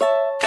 you